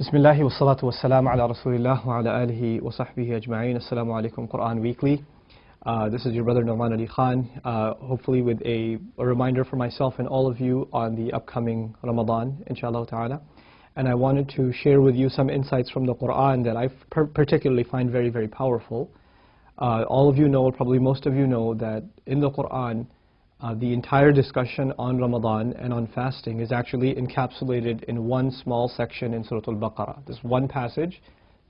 بسم wa salam ala على wa ala alihi wa وصحبه أجمعين Assalamu عليكم Quran Weekly. Uh, This is your brother Nouman Ali Khan. Uh, hopefully with a, a, reminder for myself and all of you on the upcoming Ramadan inshallah ta'ala. And I wanted to share with you some insights from the Quran that I particularly find very very powerful. Uh, all of you know probably most of you know that in the Quran uh, the entire discussion on Ramadan and on fasting is actually encapsulated in one small section in Surah Al-Baqarah. This one passage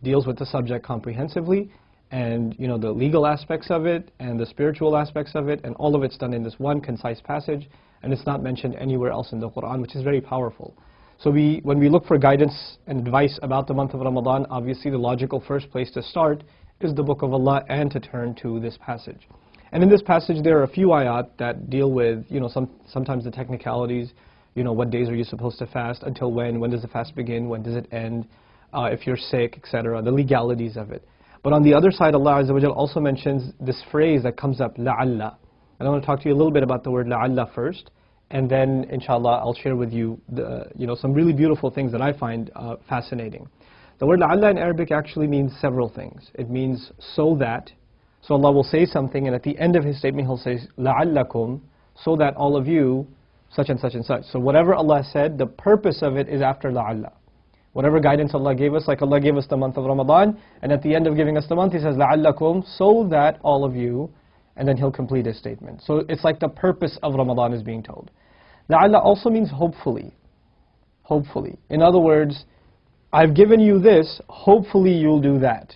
deals with the subject comprehensively and you know the legal aspects of it and the spiritual aspects of it and all of it's done in this one concise passage and it's not mentioned anywhere else in the Quran which is very powerful. So we, when we look for guidance and advice about the month of Ramadan, obviously the logical first place to start is the Book of Allah and to turn to this passage. And in this passage, there are a few ayat that deal with, you know, some, sometimes the technicalities, you know, what days are you supposed to fast, until when, when does the fast begin, when does it end, uh, if you're sick, etc., the legalities of it. But on the other side, Allah Azza wa also mentions this phrase that comes up, la'alla. And I want to talk to you a little bit about the word la'alla first, and then, inshallah, I'll share with you, the, you know, some really beautiful things that I find uh, fascinating. The word la'alla in Arabic actually means several things. It means so that, so Allah will say something, and at the end of His statement, He'll say, لَعَلَّكُمْ So that all of you, such and such and such. So whatever Allah said, the purpose of it is after la'alla. Whatever guidance Allah gave us, like Allah gave us the month of Ramadan, and at the end of giving us the month, He says, لَعَلَّكُمْ So that all of you, and then He'll complete His statement. So it's like the purpose of Ramadan is being told. لَعَلَّ also means hopefully. Hopefully. In other words, I've given you this, hopefully you'll do that.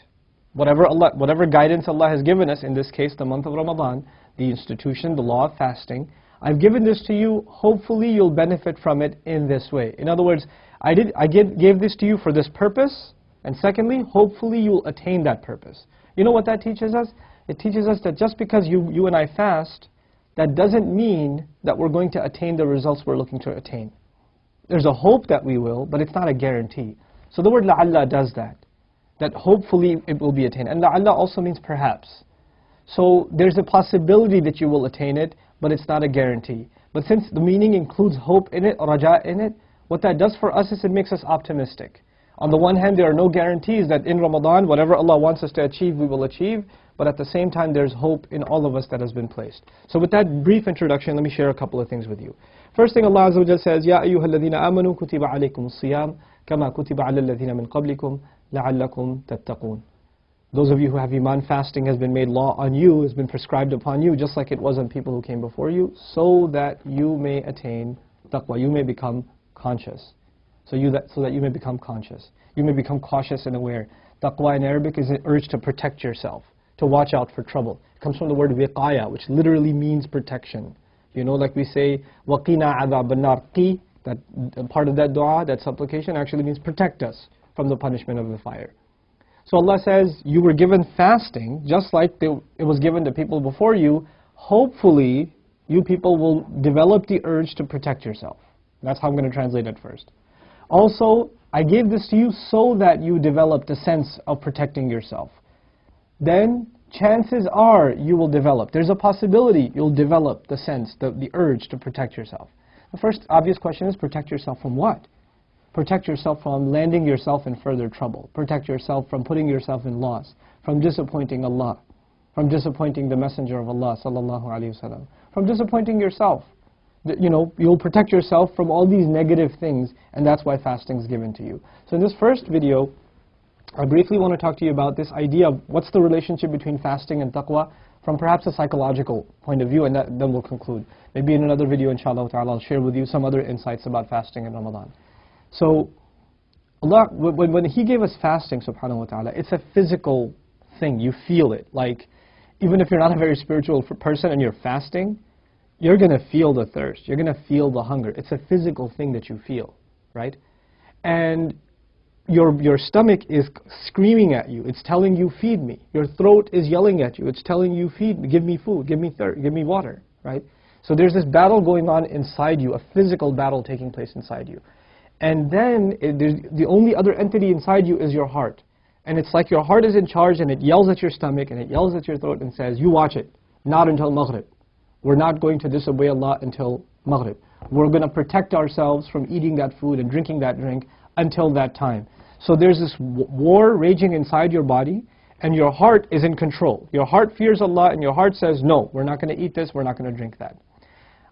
Whatever, Allah, whatever guidance Allah has given us, in this case the month of Ramadan, the institution, the law of fasting, I've given this to you, hopefully you'll benefit from it in this way. In other words, I, did, I gave, this to you for this purpose, and secondly, hopefully you'll attain that purpose. You know what that teaches us? It teaches us that just because you, you and I fast, that doesn't mean that we're going to attain the results we're looking to attain. There's a hope that we will, but it's not a guarantee. So the word la'alla does that that hopefully it will be attained. And la'alla also means perhaps. So there's a possibility that you will attain it, but it's not a guarantee. But since the meaning includes hope in it, raja in it, what that does for us is it makes us optimistic. On the one hand, there are no guarantees that in Ramadan, whatever Allah wants us to achieve, we will achieve. But at the same time, there's hope in all of us that has been placed. So with that brief introduction, let me share a couple of things with you. First thing Allah Azza wa says, يَا أَيُّهَا الَّذِينَ آمَنُوا كُتِبَ عَلَيْكُمُ الصِّيَامُ كَمَا كُتِبَ عَلَى الَّذِينَ مِنْ قَبْلِكُمْ لَعَلَّكُمْ تَتَّقُونَ Those of you who have iman, fasting has been made law on you, has been prescribed upon you, just like it was on people who came before you, so that you may attain taqwa, you may become conscious. So, you that, so that you may become conscious. You may become cautious and aware. Taqwa in Arabic is an urge to protect yourself, to watch out for trouble. It comes from the word wiqaya, which literally means protection. You know, like we say, وَقِنَا عَذَابَ النَّارِ Qi, that part of that dua, that supplication actually means protect us from the punishment of the fire. So Allah says, you were given fasting, just like they, it was given to people before you. Hopefully, you people will develop the urge to protect yourself. That's how I'm going to translate it first. Also, I gave this to you so that you develop the sense of protecting yourself. Then, chances are you will develop. There's a possibility you'll develop the sense, the, the urge to protect yourself. The first obvious question is protect yourself from what? Protect yourself from landing yourself in further trouble. Protect yourself from putting yourself in loss, from disappointing Allah, from disappointing the Messenger of Allah sallallahu alaihi wasallam, from disappointing yourself. You know, you'll protect yourself from all these negative things, and that's why fasting is given to you. So in this first video, I briefly want to talk to you about this idea of what's the relationship between fasting and taqwa from perhaps a psychological point of view, and that, then we'll conclude. Maybe in another video, inshallah ta'ala, I'll share with you some other insights about fasting in Ramadan. So Allah, when, when He gave us fasting, subhanahu wa ta'ala, it's a physical thing. You feel it. Like, even if you're not a very spiritual person and you're fasting, you're going to feel the thirst. You're going to feel the hunger. It's a physical thing that you feel, right? And your, your stomach is screaming at you. It's telling you, feed me. Your throat is yelling at you. It's telling you, feed me, give me food, give me thirst, give me water, right? So there's this battle going on inside you, a physical battle taking place inside you. And then it, the only other entity inside you is your heart. And it's like your heart is in charge and it yells at your stomach and it yells at your throat and says, you watch it, not until Maghrib. We're not going to disobey Allah until Maghrib. We're going to protect ourselves from eating that food and drinking that drink until that time. So there's this war raging inside your body, and your heart is in control. Your heart fears Allah, and your heart says, no, we're not going to eat this, we're not going to drink that.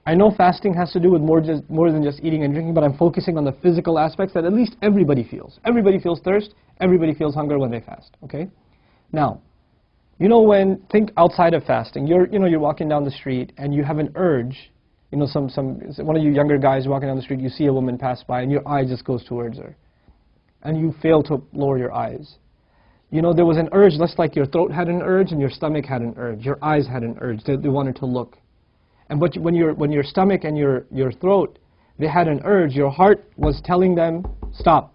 I know fasting has to do with more, just, more than just eating and drinking, but I'm focusing on the physical aspects that at least everybody feels. Everybody feels thirst, everybody feels hunger when they fast, okay? Now, you know when, think outside of fasting, you're, you know, you're walking down the street and you have an urge, you know, some, some, one of you younger guys walking down the street, you see a woman pass by and your eye just goes towards her. And you fail to lower your eyes. You know, there was an urge, just like your throat had an urge and your stomach had an urge. Your eyes had an urge. They, they wanted to look. And but when, your, when your stomach and your, your throat, they had an urge, your heart was telling them, stop.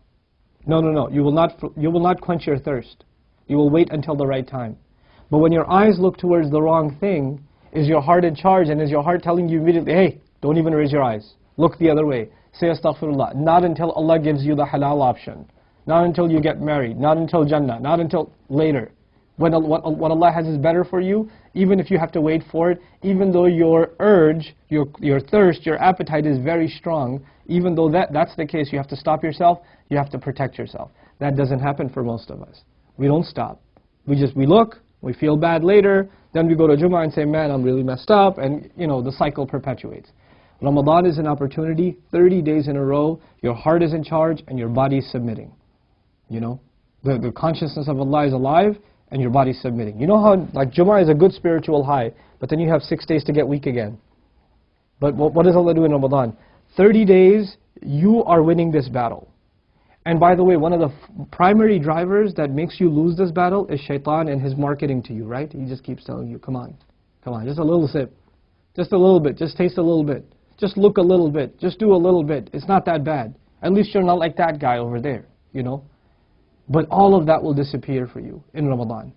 No, no, no, you will, not, you will not quench your thirst. You will wait until the right time. But when your eyes look towards the wrong thing, is your heart in charge and is your heart telling you immediately, hey, don't even raise your eyes. Look the other way. Say astaghfirullah. Not until Allah gives you the halal option. Not until you get married. Not until Jannah. Not until later. What, what Allah has is better for you, even if you have to wait for it, even though your urge, your, your thirst, your appetite is very strong, even though that, that's the case, you have to stop yourself, you have to protect yourself. That doesn't happen for most of us. We don't stop. We just, we look, we feel bad later, then we go to Jummah and say, man, I'm really messed up, and you know, the cycle perpetuates. Ramadan is an opportunity, 30 days in a row, your heart is in charge and your body is submitting. You know, the, the consciousness of Allah is alive, and your body's submitting. You know how, like Jummah is a good spiritual high, but then you have six days to get weak again. But what, what does Allah do in Ramadan? 30 days, you are winning this battle. And by the way, one of the primary drivers that makes you lose this battle is shaitan and his marketing to you, right? He just keeps telling you, come on, come on, just a little sip. Just a little bit, just taste a little bit. Just look a little bit, just do a little bit. It's not that bad. At least you're not like that guy over there, you know? But all of that will disappear for you in Ramadan.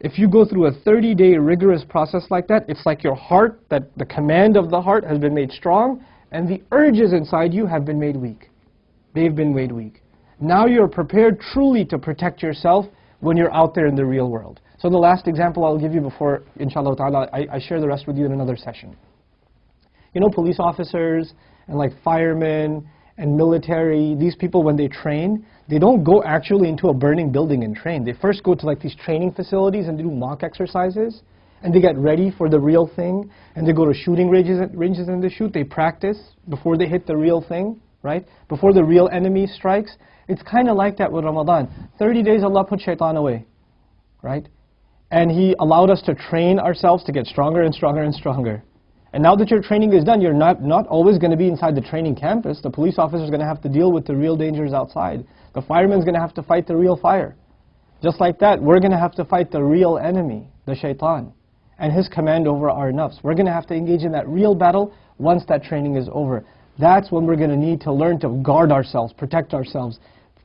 If you go through a 30-day rigorous process like that, it's like your heart, that the command of the heart has been made strong, and the urges inside you have been made weak. They've been made weak. Now you're prepared truly to protect yourself when you're out there in the real world. So the last example I'll give you before, inshallah ta'ala, I, I share the rest with you in another session. You know, police officers and like firemen and military, these people when they train, they don't go actually into a burning building and train. They first go to like these training facilities and they do mock exercises and they get ready for the real thing and they go to shooting ranges, ranges and they shoot. They practice before they hit the real thing, right? Before the real enemy strikes. It's kind of like that with Ramadan. 30 days Allah put shaitan away, right? And He allowed us to train ourselves to get stronger and stronger and stronger. And now that your training is done, you're not, not always going to be inside the training campus. The police officer is going to have to deal with the real dangers outside. The fireman's going to have to fight the real fire. Just like that, we're going to have to fight the real enemy, the shaitan, and his command over our nafs. We're going to have to engage in that real battle once that training is over. That's when we're going to need to learn to guard ourselves, protect ourselves,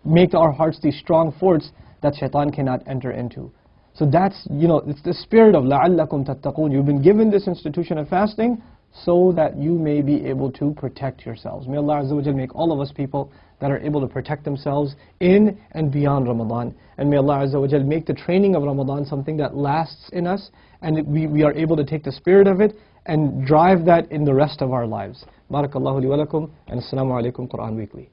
make our hearts these strong forts that shaitan cannot enter into. So that's, you know, it's the spirit of لَعَلَّكُمْ تَتَّقُونَ. You've been given this institution of fasting so that you may be able to protect yourselves. May Allah Azza wa make all of us people that are able to protect themselves in and beyond Ramadan. And may Allah Azza wa make the training of Ramadan something that lasts in us and we, we are able to take the spirit of it and drive that in the rest of our lives. Barakallahu li wa lakum and Assalamu alaikum Quran Weekly.